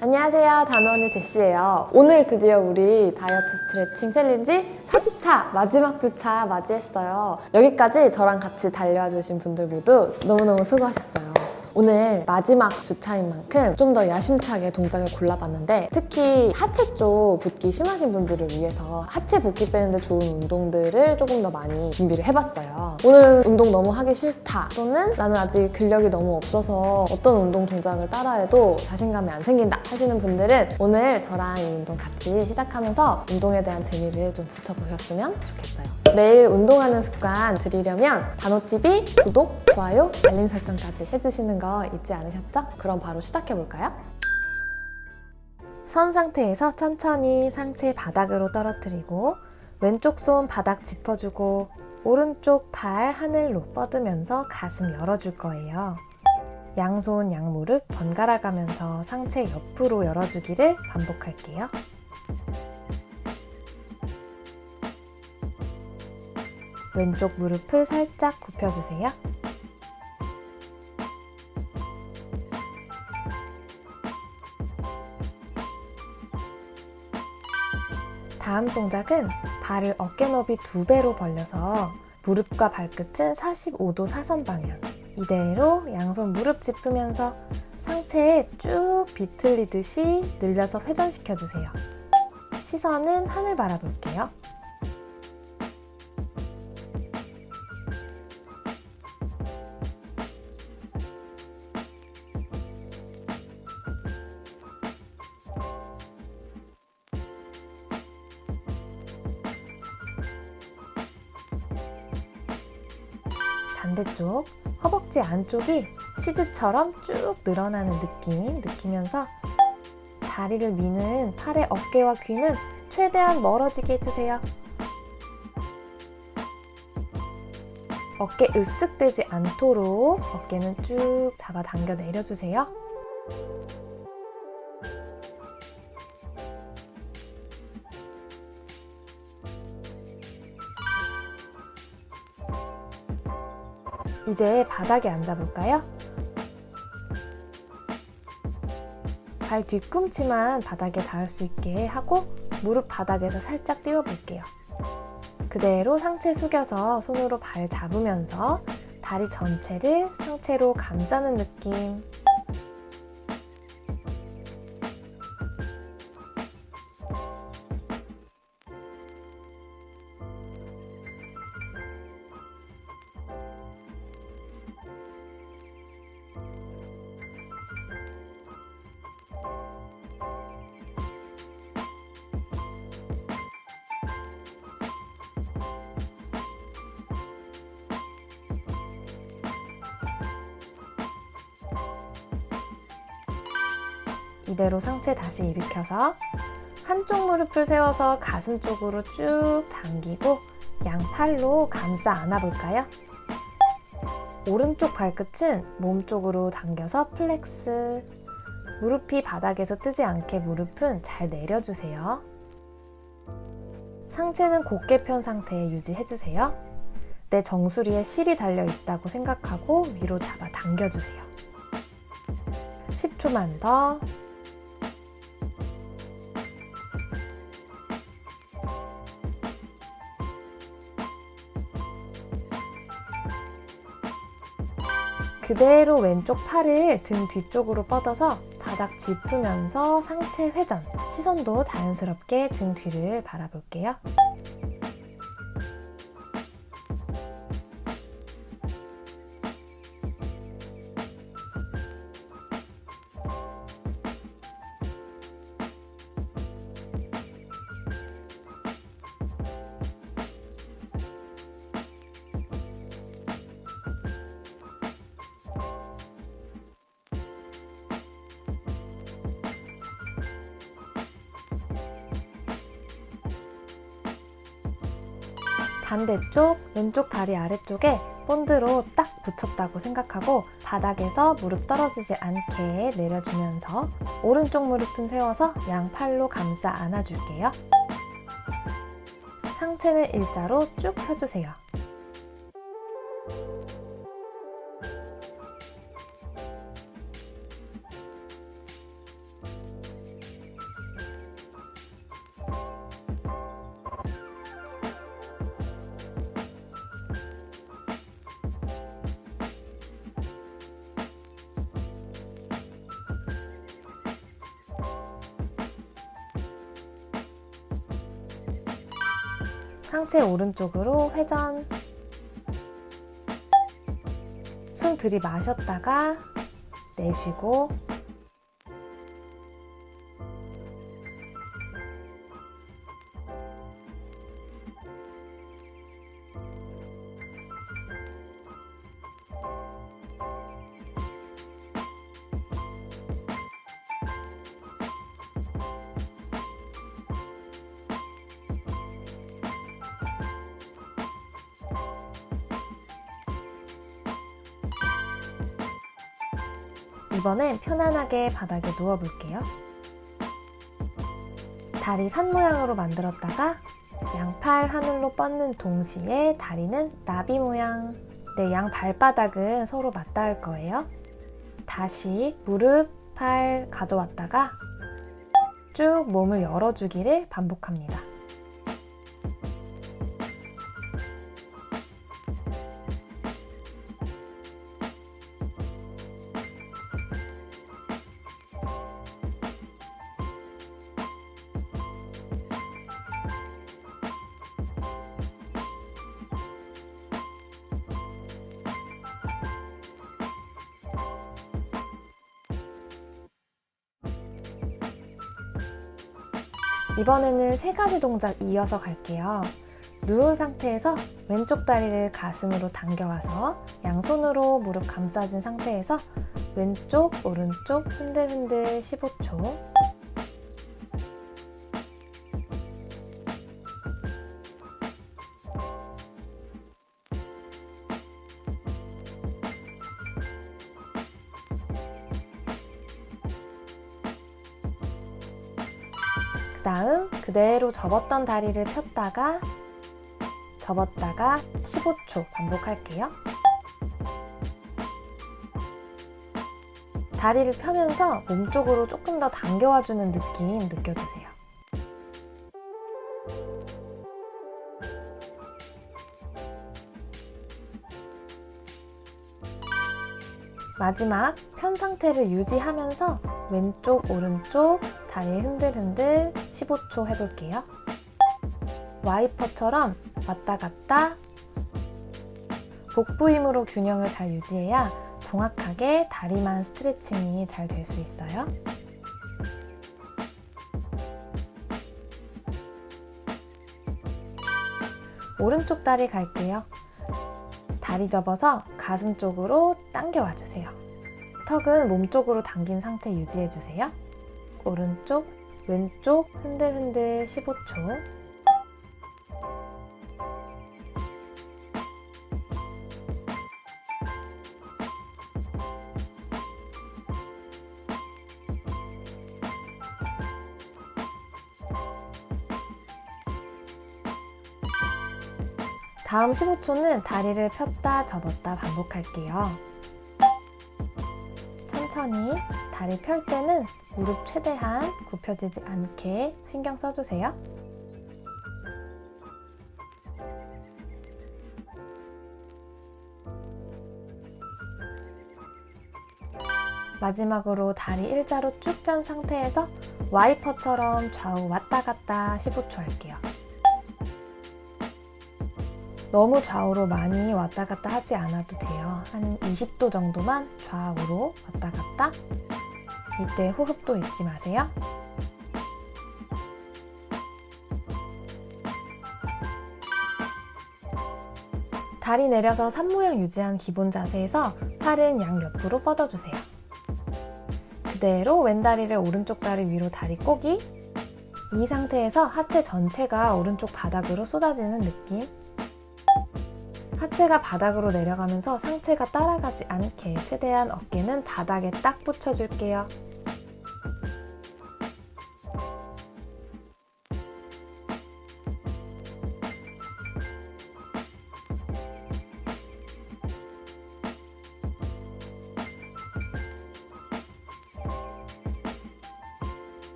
안녕하세요. 다노의 제시예요. 오늘 드디어 우리 다이어트 스트레칭 챌린지 4주차 마지막 주차 맞이했어요. 여기까지 저랑 같이 달려주신 분들 모두 너무너무 수고하셨어요 오늘 마지막 주차인 만큼 좀 더 야심차게 동작을 골라봤는데 특히 하체 쪽 붓기 심하신 분들을 위해서 하체 붓기 빼는데 좋은 운동들을 조금 더 많이 준비를 해봤어요. 오늘은 운동 너무 하기 싫다 또는 나는 아직 근력이 너무 없어서 어떤 운동 동작을 따라해도 자신감이 안 생긴다 하시는 분들은 오늘 저랑 이 운동 같이 시작하면서 운동에 대한 재미를 좀 붙여보셨으면 좋겠어요 매일 운동하는 습관 들이려면 다노TV 구독, 좋아요, 알림 설정까지 해주시는 거 잊지 않으셨죠? 그럼 바로 시작해볼까요? 선 상태에서 천천히 상체 바닥으로 떨어뜨리고 왼쪽 손 바닥 짚어주고 오른쪽 팔 하늘로 뻗으면서 가슴 열어줄 거예요. 양손 양무릎 번갈아 가면서 상체 옆으로 열어주기를 반복할게요. 왼쪽 무릎을 살짝 굽혀주세요. 다음 동작은 발을 어깨 너비 두 배로 벌려서 무릎과 발끝은 45도 사선 방향 이대로 양손 무릎 짚으면서 상체에 쭉 비틀리듯이 늘려서 회전시켜주세요. 시선은 하늘 바라볼게요. 반대쪽 허벅지 안쪽이 치즈처럼 쭉 늘어나는 느낌 느끼면서 다리를 미는 팔의 어깨와 귀는 최대한 멀어지게 해주세요. 어깨 으쓱대지 않도록 어깨는 쭉 잡아당겨 내려주세요. 이제 바닥에 앉아볼까요? 발 뒤꿈치만 바닥에 닿을 수 있게 하고 무릎 바닥에서 살짝 띄워볼게요. 그대로 상체 숙여서 손으로 발 잡으면서 다리 전체를 상체로 감싸는 느낌 이대로 상체 다시 일으켜서 한쪽 무릎을 세워서 가슴 쪽으로 쭉 당기고 양팔로 감싸 안아볼까요? 오른쪽 발끝은 몸 쪽으로 당겨서 flex 무릎이 바닥에서 뜨지 않게 무릎은 잘 내려주세요. 상체는 곧게 편 상태에 유지해주세요. 내 정수리에 실이 달려 있다고 생각하고 위로 잡아 당겨주세요. 10초만 더 그대로 왼쪽 팔을 등 뒤쪽으로 뻗어서 바닥 짚으면서 상체 회전 시선도 자연스럽게 등 뒤를 바라볼게요. 반대쪽 왼쪽 다리 아래쪽에 본드로 딱 붙였다고 생각하고 바닥에서 무릎 떨어지지 않게 내려주면서 오른쪽 무릎은 세워서 양팔로 감싸 안아줄게요. 상체는 일자로 쭉 펴주세요. 상체 오른쪽으로 회전. 숨 들이마셨다가 내쉬고 이번엔 편안하게 바닥에 누워볼게요. 다리 산 모양으로 만들었다가 양팔 하늘로 뻗는 동시에 다리는 나비 모양 내 양 발바닥은 서로 맞닿을 거예요. 다시 무릎, 팔 가져왔다가 쭉 몸을 열어주기를 반복합니다. 이번에는 세 가지 동작 이어서 갈게요. 누운 상태에서 왼쪽 다리를 가슴으로 당겨와서 양손으로 무릎 감싸진 상태에서 왼쪽, 오른쪽 흔들흔들 15초 접었던 다리를 폈다가 접었다가 15초 반복할게요. 다리를 펴면서 몸쪽으로 조금 더 당겨와주는 느낌 느껴주세요. 마지막 편 상태를 유지하면서 왼쪽 오른쪽 다리 흔들흔들 15초 해볼게요. 와이퍼처럼 왔다 갔다 복부 힘으로 균형을 잘 유지해야 정확하게 다리만 스트레칭이 잘 될 수 있어요. 오른쪽 다리 갈게요. 다리 접어서 가슴 쪽으로 당겨와 주세요. 턱은 몸 쪽으로 당긴 상태 유지해주세요. 오른쪽, 왼쪽 흔들흔들 15초 다음 15초는 다리를 폈다 접었다 반복할게요. 천천히 다리 펼 때는 무릎 최대한 굽혀지지 않게 신경 써주세요. 마지막으로 다리 일자로 쭉 편 상태에서 와이퍼처럼 좌우 왔다 갔다 15초 할게요. 너무 좌우로 많이 왔다 갔다 하지 않아도 돼요. 한 20도 정도만 좌우로 왔다 갔다. 이때 호흡도 잊지 마세요. 다리 내려서 산 모양 유지한 기본 자세에서 팔은 양옆으로 뻗어주세요. 그대로 왼다리를 오른쪽 다리 위로 다리 꼬기 이 상태에서 하체 전체가 오른쪽 바닥으로 쏟아지는 느낌 하체가 바닥으로 내려가면서 상체가 따라가지 않게 최대한 어깨는 바닥에 딱 붙여줄게요.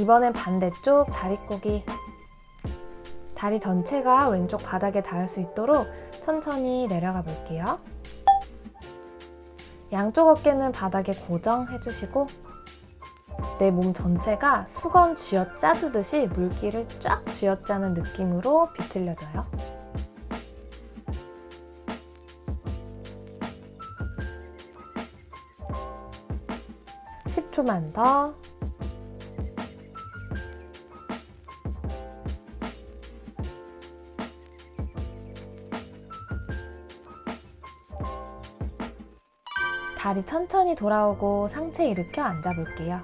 이번엔 반대쪽 다리 꼬기 다리 전체가 왼쪽 바닥에 닿을 수 있도록 천천히 내려가 볼게요 양쪽 어깨는 바닥에 고정해주시고 내 몸 전체가 수건 쥐어 짜주듯이 물기를 쫙 쥐어 짜는 느낌으로 비틀려져요. 10초만 더. 다리 천천히 돌아오고 상체 일으켜 앉아볼게요.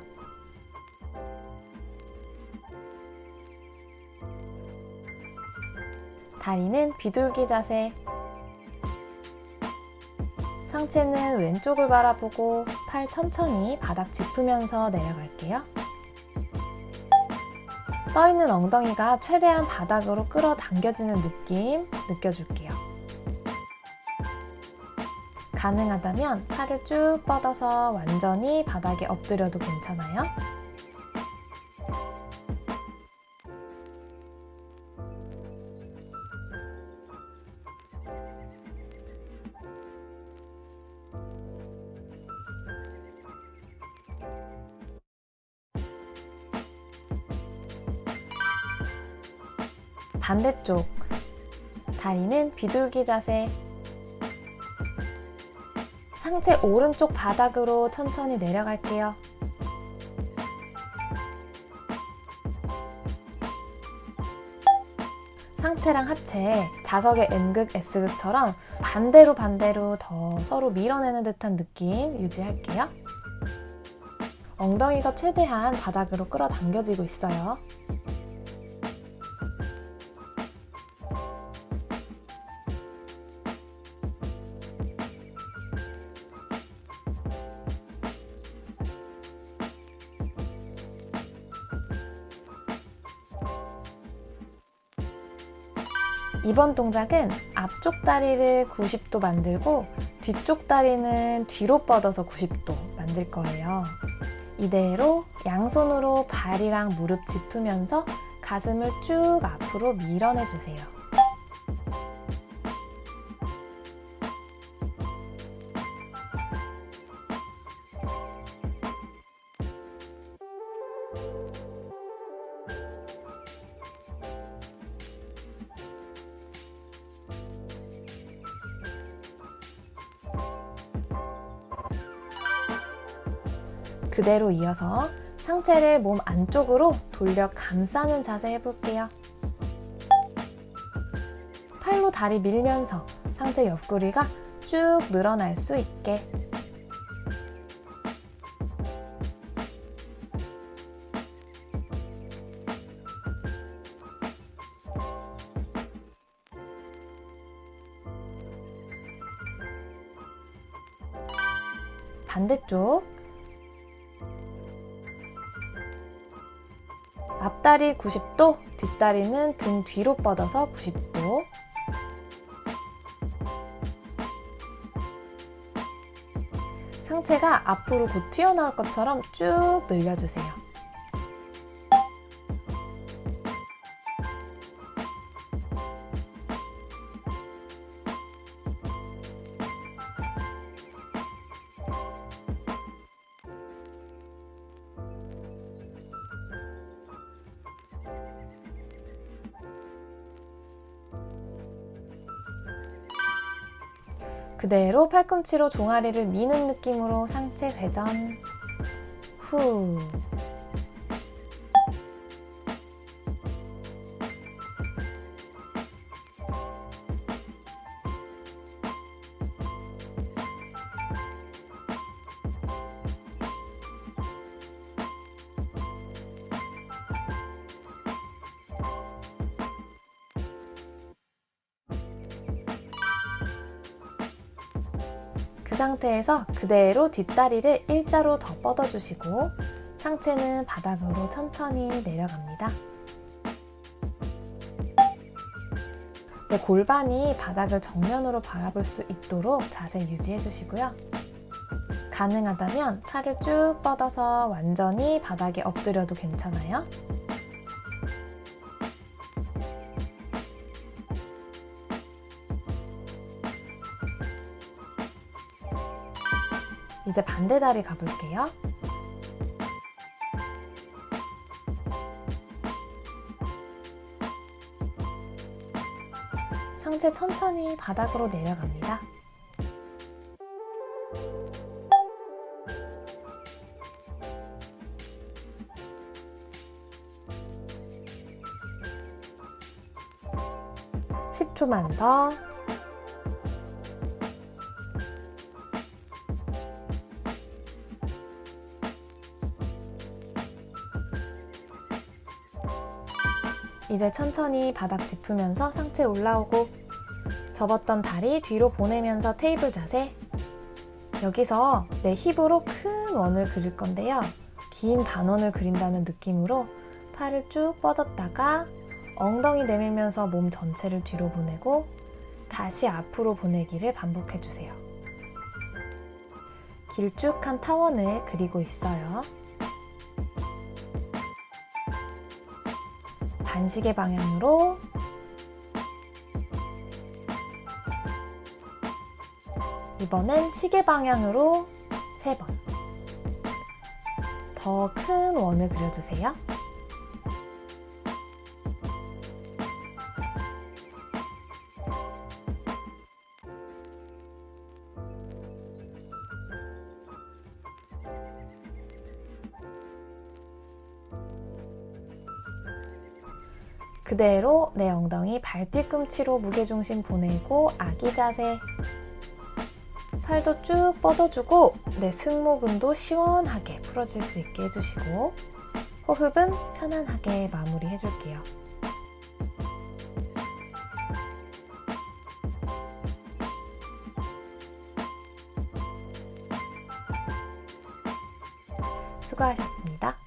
다리는 비둘기 자세. 상체는 왼쪽을 바라보고 팔 천천히 바닥 짚으면서 내려갈게요. 떠있는 엉덩이가 최대한 바닥으로 끌어당겨지는 느낌 느껴줄게요. 가능하다면 팔을 쭉 뻗어서 완전히 바닥에 엎드려도 괜찮아요. 반대쪽 다리는 비둘기 자세 상체 오른쪽 바닥으로 천천히 내려갈게요. 상체랑 하체, 자석의 N극, S극처럼 반대로 반대로 더 서로 밀어내는 듯한 느낌 유지할게요. 엉덩이가 최대한 바닥으로 끌어당겨지고 있어요. 이번 동작은 앞쪽 다리를 90도 만들고 뒤쪽 다리는 뒤로 뻗어서 90도 만들 거예요. 이대로 양손으로 발이랑 무릎 짚으면서 가슴을 쭉 앞으로 밀어내주세요. 그대로 이어서 상체를 몸 안쪽으로 돌려 감싸는 자세 해볼게요. 팔로 다리 밀면서 상체 옆구리가 쭉 늘어날 수 있게 앞다리 90도, 뒷다리는 등 뒤로 뻗어서 90도 상체가 앞으로 곧 튀어나올 것처럼 쭉 늘려주세요. 그대로 팔꿈치로 종아리를 미는 느낌으로 상체 회전. 후 상태에서 그대로 뒷다리를 일자로 더 뻗어주시고 상체는 바닥으로 천천히 내려갑니다. 네, 골반이 바닥을 정면으로 바라볼 수 있도록 자세 유지해 주시고요. 가능하다면 팔을 쭉 뻗어서 완전히 바닥에 엎드려도 괜찮아요. 이제 반대 다리 가볼게요. 상체 천천히 바닥으로 내려갑니다. 십 초만 더. 이제 천천히 바닥 짚으면서 상체 올라오고 접었던 다리 뒤로 보내면서 테이블 자세. 여기서 내 힙으로 큰 원을 그릴 건데요. 긴 반원을 그린다는 느낌으로 팔을 쭉 뻗었다가 엉덩이 내밀면서 몸 전체를 뒤로 보내고 다시 앞으로 보내기를 반복해 주세요. 길쭉한 타원을 그리고 있어요 반시계 방향으로 이번엔 시계 방향으로 세 번. 더 큰 원을 그려주세요. 그대로 내 엉덩이 발 뒤꿈치로 무게중심 보내고 아기 자세 팔도 쭉 뻗어주고 내 승모근도 시원하게 풀어질 수 있게 해주시고 호흡은 편안하게 마무리 해줄게요. 수고하셨습니다.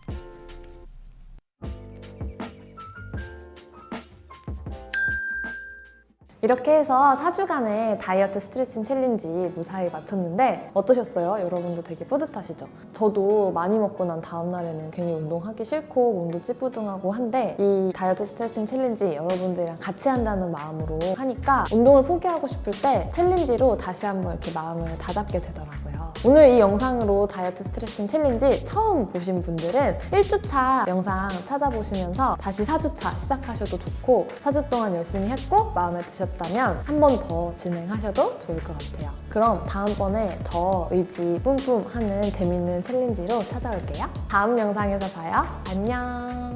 이렇게 해서 4주간의 다이어트 스트레칭 챌린지 무사히 마쳤는데 어떠셨어요? 여러분도 되게 뿌듯하시죠? 저도 많이 먹고 난 다음날에는 괜히 운동하기 싫고 몸도 찌뿌둥하고 한데 이 다이어트 스트레칭 챌린지 여러분들이랑 같이 한다는 마음으로 하니까 운동을 포기하고 싶을 때 챌린지로 다시 한번 이렇게 마음을 다잡게 되더라고요. 오늘 이 영상으로 다이어트 스트레칭 챌린지 처음 보신 분들은 1주차 영상 찾아보시면서 다시 4주차 시작하셔도 좋고 4주 동안 열심히 했고 마음에 드 셨다면 한 번 더 진행하셔도 좋을 것 같아요. 그럼 다음번에 더 의지 뿜뿜 하는 재밌는 챌린지로 찾아올게요. 다음 영상에서 봐요. 안녕!